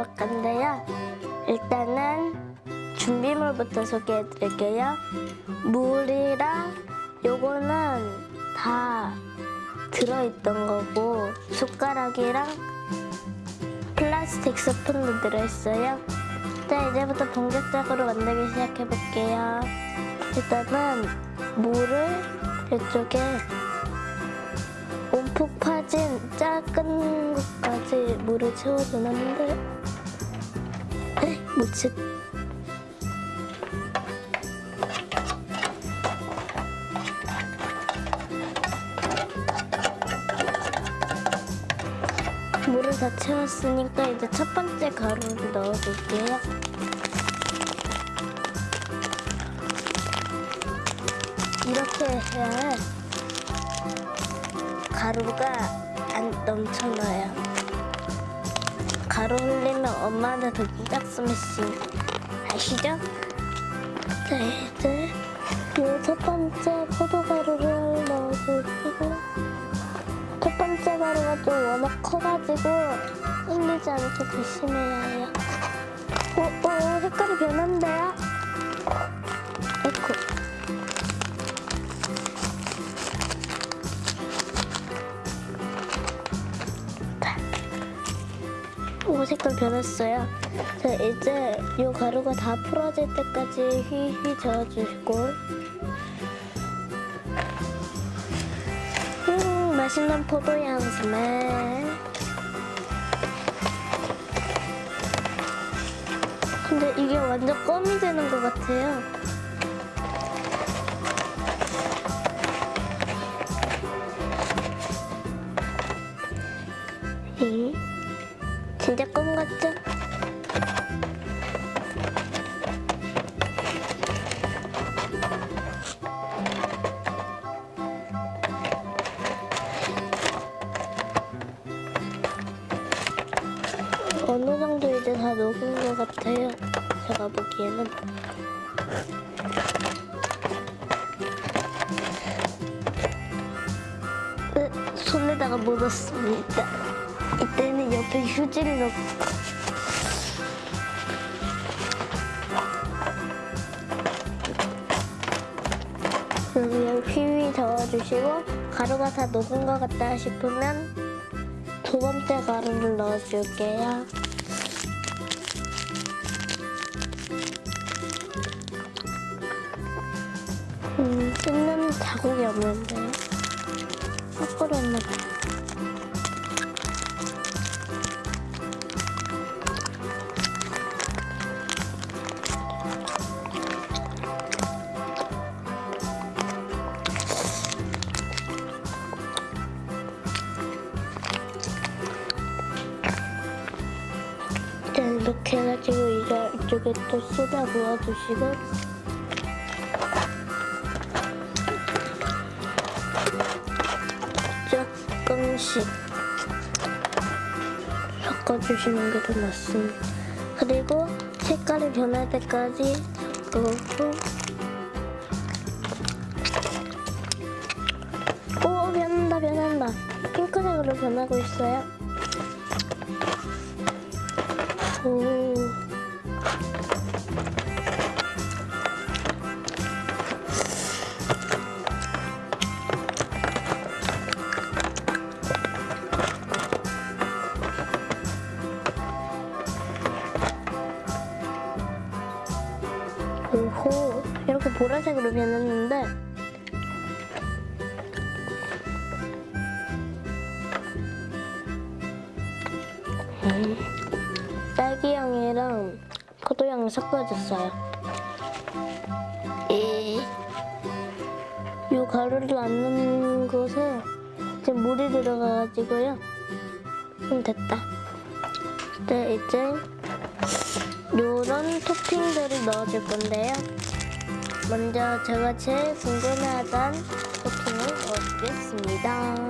볼 건데요. 일단은 준비물부터 소개해 드릴게요. 물이랑 요거는 다 들어있던 거고 숟가락이랑 플라스틱 스푼도 들어있어요. 자, 이제부터 본격적으로 만들기 시작해 볼게요. 일단은 물을 이쪽에 온푹 파진 작은 것까지 물을 채워주는데 뭐지? 물을 다 채웠으니까 이제 첫 번째 가루를 넣어줄게요. 이렇게 해야 가루가 안 넘쳐나요. 가루 흘리면 엄마한테 도기적 스매싱 아시죠? 자 이제 이첫 번째 포도가루를 넣어주시고 첫 번째 가루가 좀 워낙 커가지고 흘리지 않게 조심해야 해요. 오, 오 색깔이 변한대요. 오 색깔 변했어요. 자 이제 이 가루가 다 풀어질 때까지 휘휘 저어주시고 음 맛있는 포도향 스멜 근데 이게 완전 껌이 되는 것 같아요. 잉? 진짜 껌 같죠? 어느 정도 이제 다 녹은 것 같아요. 제가 보기에는. 으, 손에다가 묻었습니다. 이때는 옆에 휴지를 넣고 그냥 휘휘 저어주시고 가루가 다 녹은 것 같다 싶으면 두 번째 가루를 넣어줄게요. 음, 뜯는 자국이 없는데요. 거꾸로 봐요. 이렇게 해가지고 이제 이쪽에 또 쏟아 부어주시고 조금씩 섞어주시는 게 더 낫습니다. 그리고 색깔이 변할 때까지 섞고 오 변한다 변한다 핑크색으로 변하고 있어요. 오. 오호 이렇게 보라색으로 변했는데 음, 딸기향이랑 포도향을 섞어줬어요. 이, 이 가루를 안 넣는 곳에 이제 물이 들어가가지고요. 음, 됐다. 네, 이제 요런 토핑들을 넣어줄 건데요. 먼저 제가 제일 궁금해하던 토핑을 넣어주겠습니다.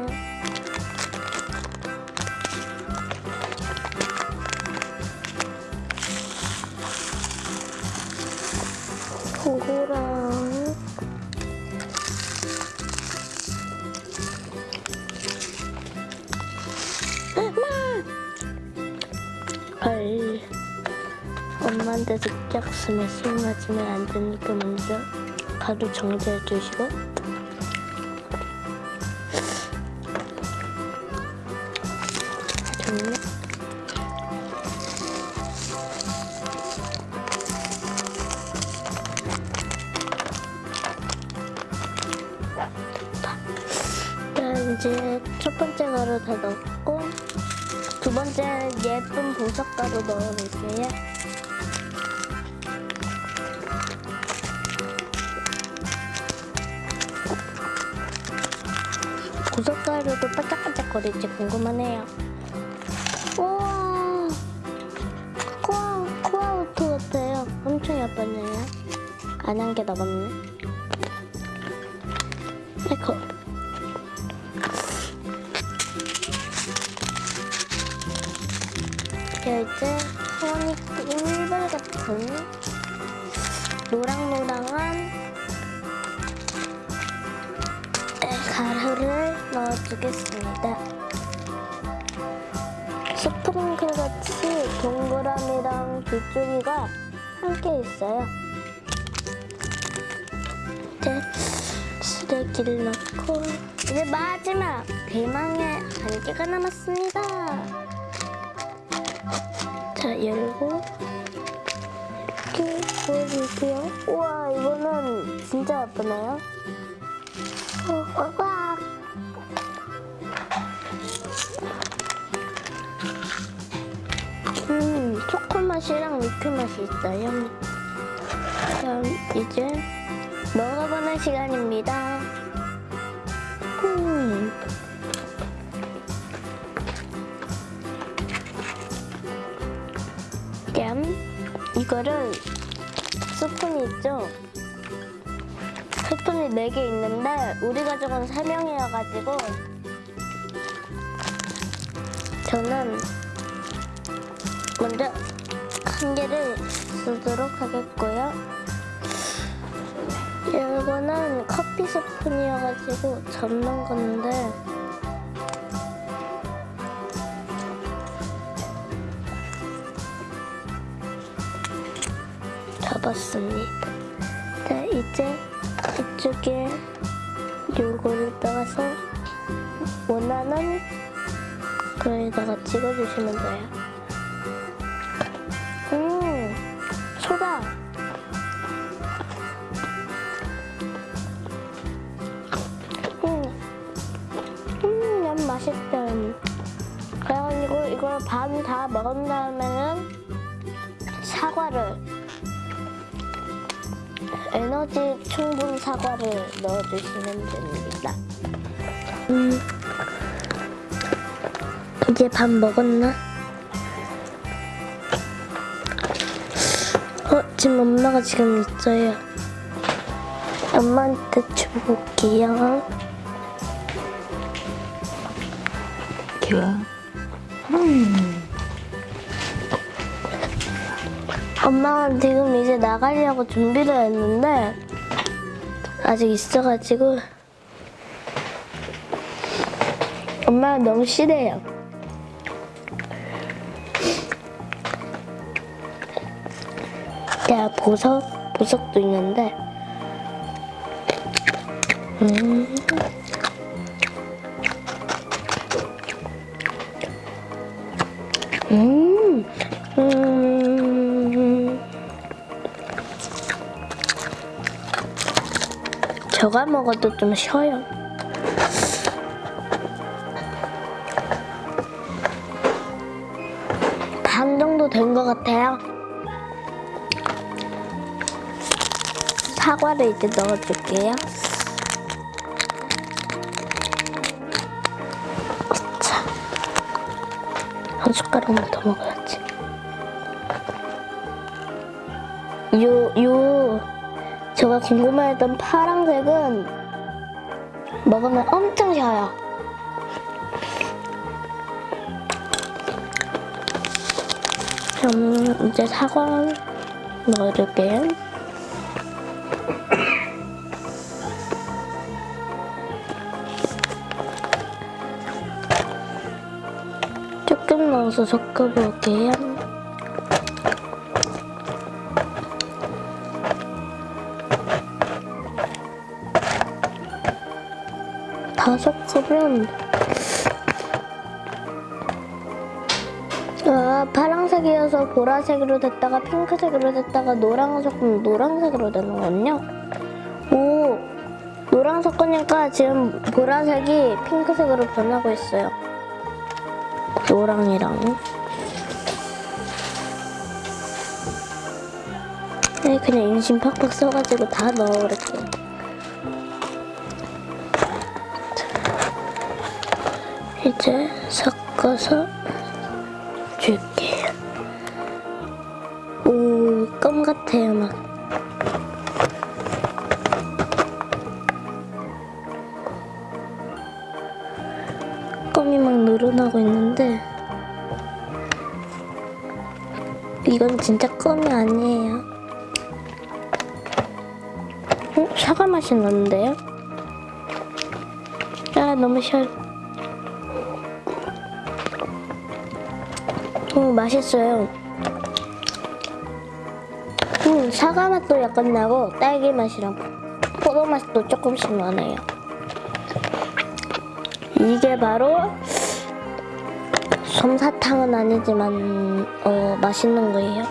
고구랑 엄마한테 득작 스매시 맞으면 안 되니까 먼저 가루 정지해 주시고 이제 첫 번째 가루 다 넣었고 두 번째 예쁜 보석 가루 넣어볼게요. 보석 가루도 반짝반짝거릴지 궁금하네요. 우와, 코아, 코아우토 같아요. 엄청 예쁘네요. 안한개 남았네. 이게 이제 소원이 꿀벌 같은 노랑노랑한 가루를 넣어주겠습니다. 스프링클 같이 동그라미랑 빗줄기가 함께 있어요. 이제 쓰레기를 넣고 이제 마지막 대망의 한 개가 남았습니다. 자 열고 이렇게 보여줄게요. 우와 이거는 진짜 예쁘네요. 음, 초코 맛이랑 미크 맛이 있어요. 그럼 이제 먹어보는 시간입니다. 음. 뺨. 이거를 스푼이 있죠? 스푼이 4개 있는데 우리 가족은 3명이어가지고 저는 먼저 한 개를 쓰도록 하겠고요. 이거는 커피 스푼이어가지고 접는 건데 접었습니다. 자, 이제 이쪽에 요거를 떠가서 원하는 거에다가 찍어주시면 돼요. 음, 소다. 음, 음, 너무 맛있다. 그래가지고 이걸 반 다 먹은 다음에는 사과를 에너지 충분 사과를 넣어주시면 됩니다. 음, 이제 밥 먹었나? 어, 지금 엄마가 지금 있어요. 엄마한테 줘볼게요. 엄마가 지금 이제 나가려고 준비를 했는데 아직 있어가지고 엄마가 너무 싫어요. 야 보석 보석도 있는데 음. 음. 저가 먹어도 좀 쉬어요. 반 정도 된 것 같아요. 사과를 이제 넣어줄게요. 자, 한 숟가락만 더 먹어야지. 요, 요, 제가 궁금해했던 파란색은 먹으면 엄청 셔요. 그럼 이제 사과 넣어줄게요. 조금 넣어서 섞어볼게요. 섞으면 아, 파란색이어서 보라색으로 됐다가 핑크색으로 됐다가 노랑 섞으면 노란색으로 되는군요. 오, 노랑 섞으니까 지금 보라색이 핑크색으로 변하고 있어요. 노랑이랑. 네, 그냥 인심 팍팍 써가지고 다 넣어버릴게요. 이제 섞어서 줄게요. 오, 껌 같아요, 막. 껌이 막 늘어나고 있는데 이건 진짜 껌이 아니에요. 어? 사과 맛이 나는데요? 아 너무 싫어. 오 맛있어요. 음 사과 맛도 약간 나고 딸기 맛이랑 포도 맛도 조금씩 나네요. 이게 바로 솜사탕은 아니지만 어 맛있는 거예요.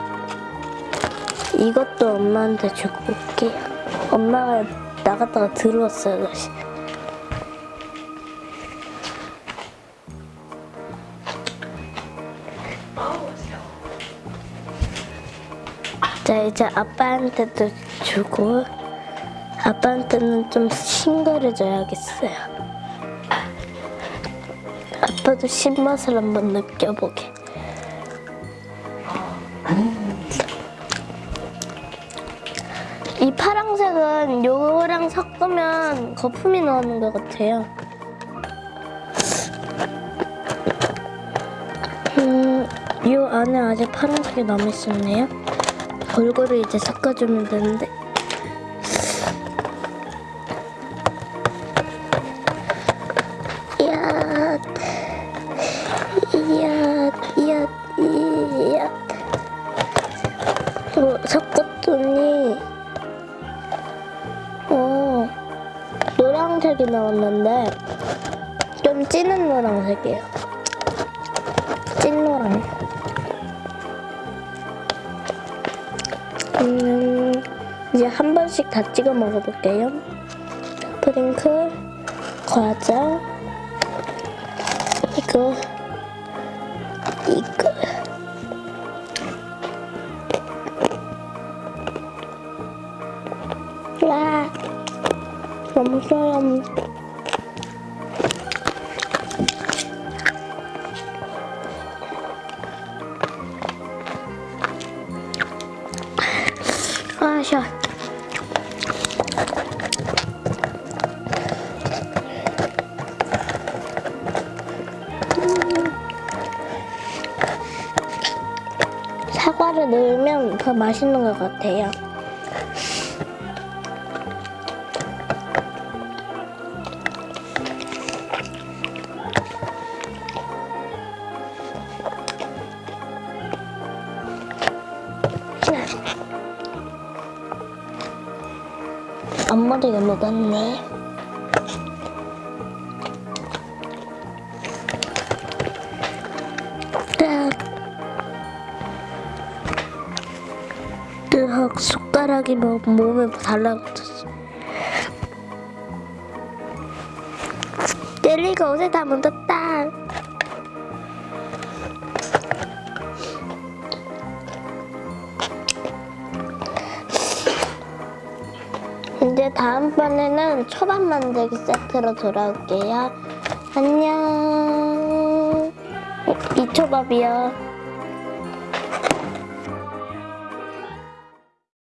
이것도 엄마한테 주고 올게요. 엄마가 나갔다가 들어왔어요 다시. 자 이제 아빠한테도 주고 아빠한테는 좀 싱거려져야겠어요. 아빠도 신맛을 한번 느껴보게. 이 파랑색은 요거랑 섞으면 거품이 나오는 것 같아요. 음, 요 안에 아직 파란색이 남아있었네요. 골고루 이제 섞어주면 되는데. 이제 한 번씩 다 찍어 먹어볼게요. 프링클, 과자, 이거, 더 맛있는 것 같아요. 앞머리가 묻었네. 뜨헉 숟가락이 뭐 몸에 달라붙었어. 젤리가 옷에 다 묻었다. 이제 다음번에는 초밥 만들기 세트로 돌아올게요. 안녕. 어, 이 초밥이요.